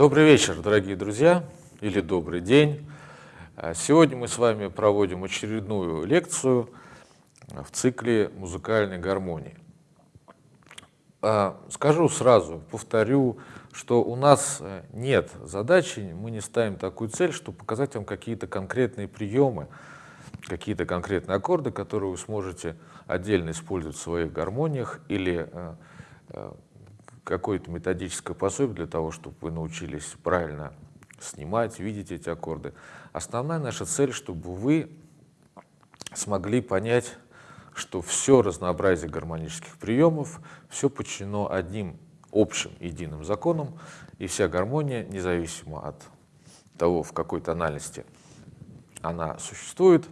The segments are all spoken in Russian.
Добрый вечер, дорогие друзья, или добрый день. А, сегодня мы с вами проводим очередную лекцию в цикле музыкальной гармонии. А, скажу сразу, повторю, что у нас нет задачи, мы не ставим такую цель, чтобы показать вам какие-то конкретные приемы, какие-то конкретные аккорды, которые вы сможете отдельно использовать в своих гармониях или какое-то методическое пособие для того, чтобы вы научились правильно снимать, видеть эти аккорды. Основная наша цель, чтобы вы смогли понять, что все разнообразие гармонических приемов, все подчинено одним общим единым законам, и вся гармония, независимо от того, в какой тональности она существует,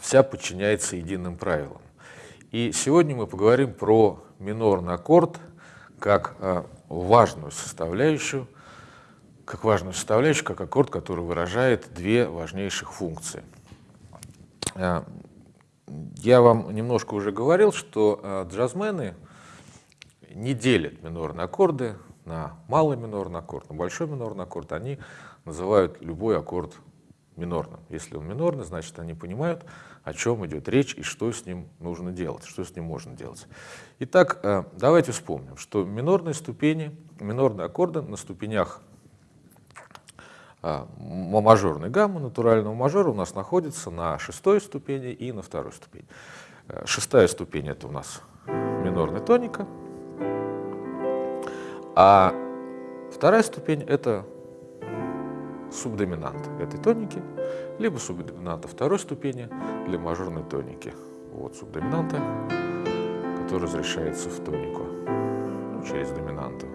вся подчиняется единым правилам. И сегодня мы поговорим про минорный аккорд как э, важную составляющую, как важную составляющую, как аккорд, который выражает две важнейших функции. Э, я вам немножко уже говорил, что э, джазмены не делят минорные аккорды на малый минорный аккорд, на большой минорный аккорд. Они называют любой аккорд минорным. Если он минорный, значит, они понимают, о чем идет речь и что с ним нужно делать, что с ним можно делать. Итак, э, давайте вспомним, что минорные ступени, минорные аккорды на ступенях а, мажорной гаммы, натурального мажора у нас находится на шестой ступени и на второй ступени. Э, шестая ступень это у нас минорная тоника, а вторая ступень это субдоминант этой тоники, либо субдоминанта второй ступени для мажорной тоники. Вот субдоминанта, который разрешается в тонику ну, через доминанту.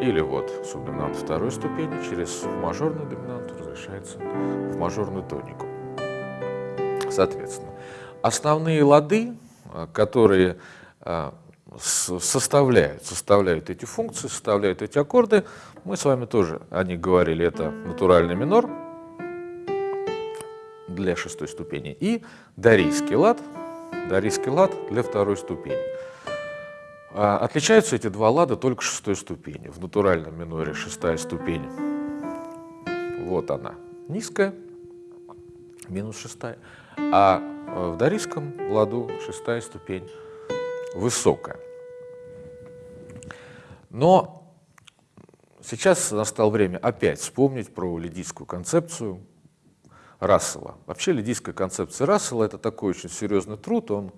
Или вот субдоминант второй ступени через мажорную доминанту разрешается в мажорную тонику. Соответственно, основные лады, а, которые а, составляют, составляют эти функции, составляют эти аккорды, мы с вами тоже о них говорили, это натуральный минор для шестой ступени и дарийский лад, дарийский лад для второй ступени. А, отличаются эти два лада только шестой ступени. В натуральном миноре шестая ступень, вот она, низкая, минус шестая, а в дарийском ладу шестая ступень высокая. Но сейчас настало время опять вспомнить про лидийскую концепцию Рассела. Вообще лидийская концепция Рассела – это такой очень серьезный труд, он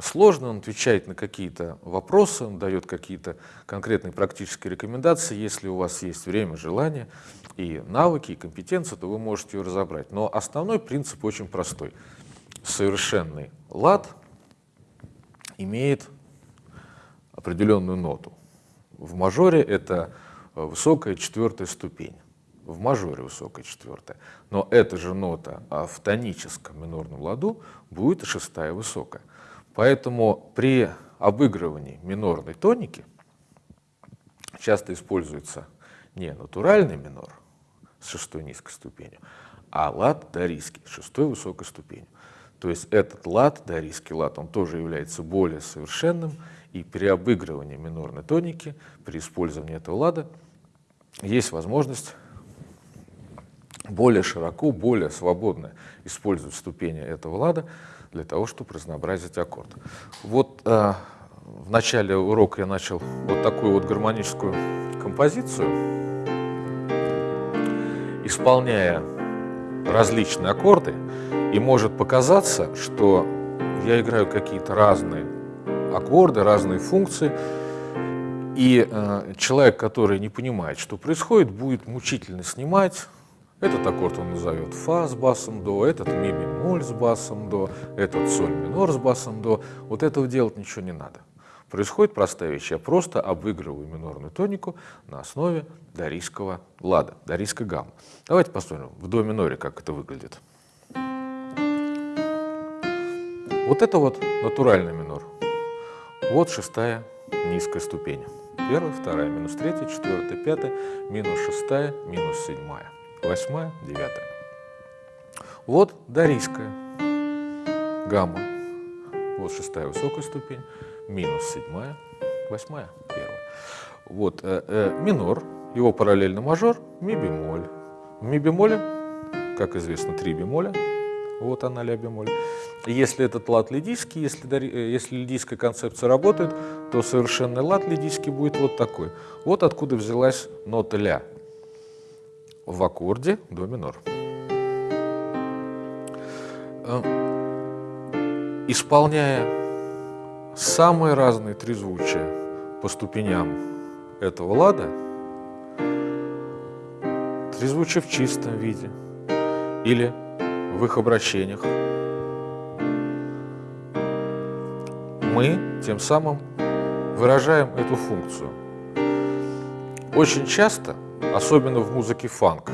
сложно, он отвечает на какие-то вопросы, он дает какие-то конкретные практические рекомендации. Если у вас есть время, желание и навыки, и компетенции, то вы можете ее разобрать. Но основной принцип очень простой. Совершенный лад имеет определенную ноту. В мажоре это высокая четвертая ступень. В мажоре высокая четвертая. Но эта же нота в тоническом минорном ладу будет шестая высокая. Поэтому при обыгрывании минорной тоники часто используется не натуральный минор с шестой низкой ступенью, а лад дарийский с шестой высокой ступенью. То есть этот лад, дарийский лад, он тоже является более совершенным, и при обыгрывании минорной тоники, при использовании этого лада, есть возможность более широко, более свободно использовать ступени этого лада для того, чтобы разнообразить аккорд. Вот э, в начале урока я начал вот такую вот гармоническую композицию, исполняя различные аккорды, и может показаться, что я играю какие-то разные аккорды, разные функции, и э, человек, который не понимает, что происходит, будет мучительно снимать, этот аккорд он назовет фа с басом до, этот ми бемоль с басом до, этот соль минор с басом до. Вот этого делать ничего не надо. Происходит простая вещь. Я просто обыгрываю минорную тонику на основе дарийского лада, дарийской гаммы. Давайте посмотрим в до миноре, как это выглядит. Вот это вот натуральный минор. Вот шестая низкая ступень. Первая, вторая, минус третья, четвертая, пятая, минус шестая, минус седьмая восьмая, девятая. Вот дарийская гамма. Вот шестая высокая ступень, минус седьмая, восьмая, первая. Вот э, э, минор его параллельно мажор, ми бемоль. В ми бемоле, как известно, три бемоля, вот она ля бемоль. Если этот лад лидийский, если, э, если лидийская концепция работает, то совершенный лад лидийский будет вот такой. Вот откуда взялась нота ля в аккорде до минор. Э, исполняя самые разные трезвучия по ступеням этого лада, трезвучие в чистом виде или в их обращениях, мы тем самым выражаем эту функцию. Очень часто, особенно в музыке фанк,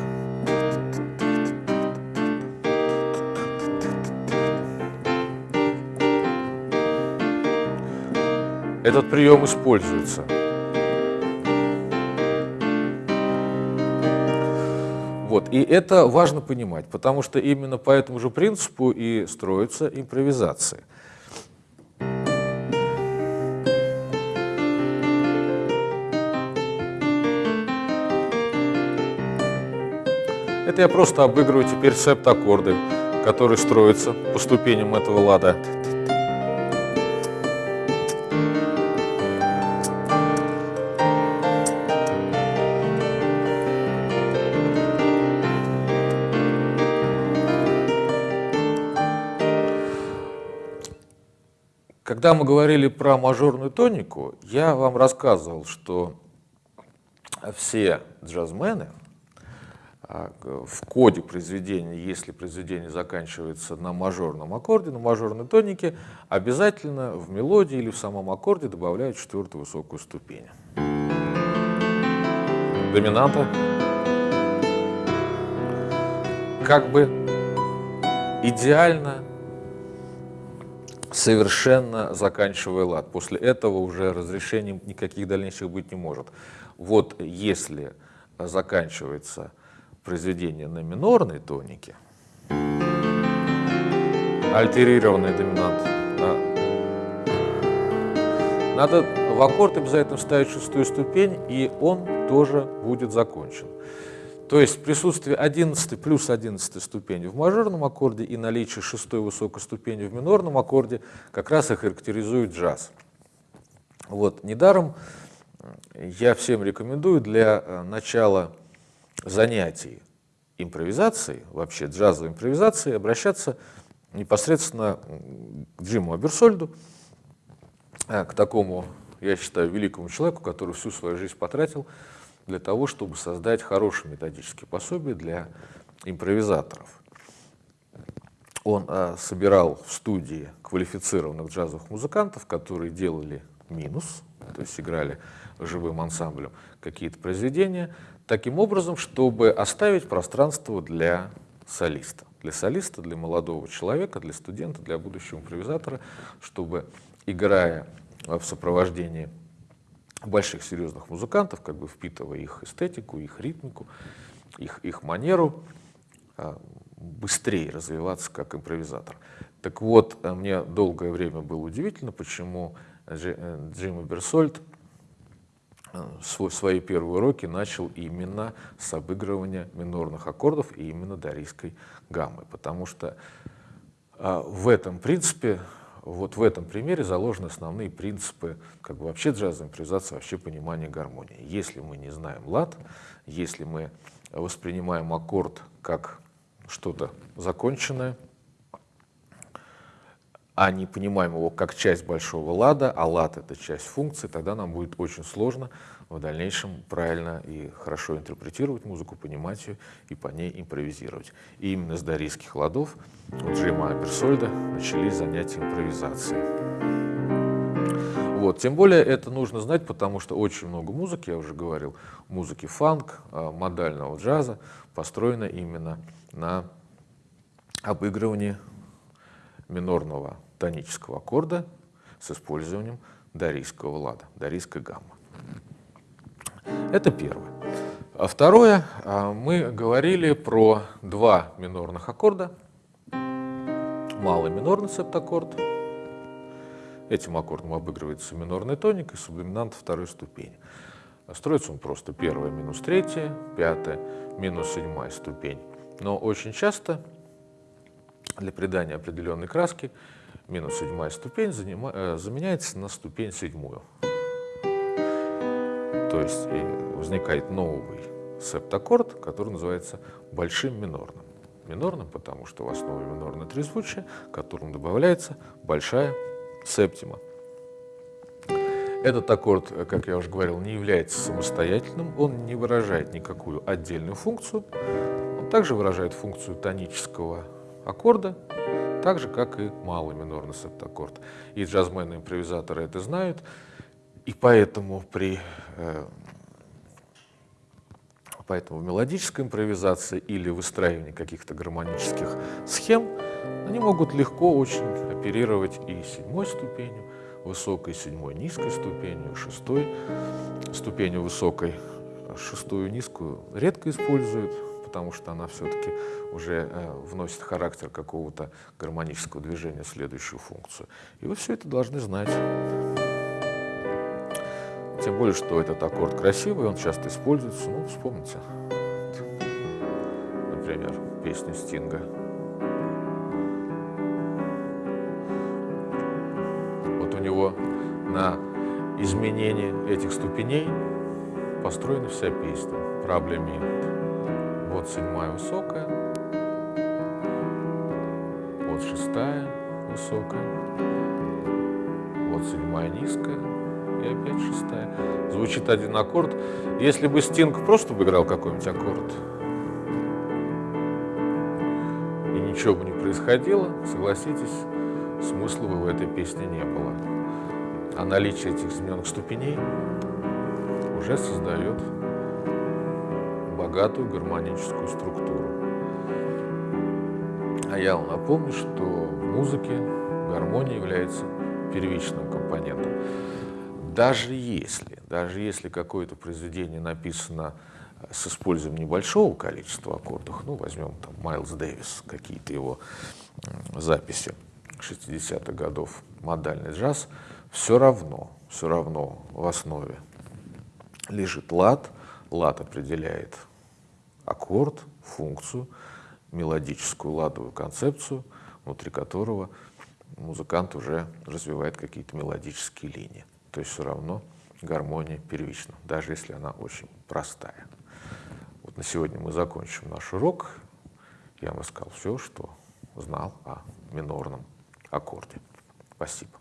этот прием используется. Вот. И это важно понимать, потому что именно по этому же принципу и строится импровизация. Это я просто обыгрываю теперь септ-аккорды, которые строятся по ступеням этого лада. Когда мы говорили про мажорную тонику, я вам рассказывал, что все джазмены, в коде произведения, если произведение заканчивается на мажорном аккорде, на мажорной тонике, обязательно в мелодии или в самом аккорде добавляют четвертую высокую ступень. Доминанта. Как бы идеально, совершенно заканчивая лад. После этого уже разрешений никаких дальнейших быть не может. Вот если заканчивается произведение на минорной тонике, альтерированный доминант, да, надо в аккорд обязательно вставить шестую ступень, и он тоже будет закончен. То есть присутствие 11 плюс 11 ступени в мажорном аккорде и наличие шестой высокой ступени в минорном аккорде как раз и характеризует джаз. Вот, недаром я всем рекомендую для э, начала занятий импровизацией, вообще джазовой импровизацией, обращаться непосредственно к Джиму Аберсольду, а, к такому, я считаю, великому человеку, который всю свою жизнь потратил для того, чтобы создать хорошие методические пособия для импровизаторов. Он а, собирал в студии квалифицированных джазовых музыкантов, которые делали минус, то есть играли живым ансамблем какие-то произведения, таким образом, чтобы оставить пространство для солиста. Для солиста, для молодого человека, для студента, для будущего импровизатора, чтобы, играя в сопровождении больших серьезных музыкантов, как бы впитывая их эстетику, их ритмику, их, их манеру, а, быстрее развиваться как импровизатор. Так вот, мне долгое время было удивительно, почему э, Джим Берсольд Э, свой, свои первые уроки начал именно с обыгрывания минорных аккордов и именно дарийской гаммы, потому что а, в этом принципе, вот в этом примере заложены основные принципы как бы вообще джазовой импровизации, вообще понимания гармонии. Если мы не знаем лад, если мы воспринимаем аккорд как что-то законченное, а не понимаем его как часть большого лада, а лад — это часть функции, тогда нам будет очень сложно в дальнейшем правильно и хорошо интерпретировать музыку, понимать ее и по ней импровизировать. И именно с дарийских ладов у Джима Аберсольда начались занятия импровизацией. Вот. Тем более это нужно знать, потому что очень много музыки, я уже говорил, музыки фанк, а, модального джаза построена именно на обыгрывании минорного тонического аккорда с использованием дарийского лада, дарийской гаммы. Это первое. А второе, а, мы говорили про два минорных аккорда. Малый минорный септаккорд. Этим аккордом обыгрывается минорная тоника и субдоминант второй ступени. Строится он просто первая минус третья, пятая, минус седьмая ступень. Но очень часто для придания определенной краски минус седьмая ступень э, заменяется на ступень седьмую. То есть возникает новый септаккорд, который называется большим минорным. Минорным, потому что в основе минорное трезвучие, к которому добавляется большая септима. Этот аккорд, как я уже говорил, не является самостоятельным, он не выражает никакую отдельную функцию, он также выражает функцию тонического аккорда, так же, как и малый минорный септаккорд. И джазменные импровизаторы это знают, и поэтому при э, Поэтому в мелодической импровизации или выстраивании каких-то гармонических схем они могут легко очень оперировать и седьмой ступенью, высокой, седьмой, низкой ступенью, шестой ступенью высокой. Шестую низкую редко используют, потому что она все-таки уже э, вносит характер какого-то гармонического движения следующую функцию. И вы все это должны знать. Тем более, что этот аккорд красивый, он часто используется. Ну, вспомните, например, песню Стинга. Вот у него на изменение этих ступеней построена вся песня. Проблем Вот седьмая высокая, вот шестая высокая, вот седьмая низкая, и опять шестая. Звучит один аккорд. Если бы Стинг просто бы играл какой-нибудь аккорд, и ничего бы не происходило, согласитесь, смысла бы в этой песне не было. А наличие этих измененных ступеней уже создает богатую гармоническую структуру. А я вам напомню, что в музыке гармония является первичным компонентом даже если, даже если какое-то произведение написано с использованием небольшого количества аккордов, ну, возьмем там Майлз Дэвис, какие-то его записи 60-х годов, модальный джаз, все равно, все равно в основе лежит лад, лад определяет аккорд, функцию, мелодическую ладовую концепцию, внутри которого музыкант уже развивает какие-то мелодические линии то есть все равно гармония первична, даже если она очень простая. Вот на сегодня мы закончим наш урок. Я вам рассказал все, что знал о минорном аккорде. Спасибо.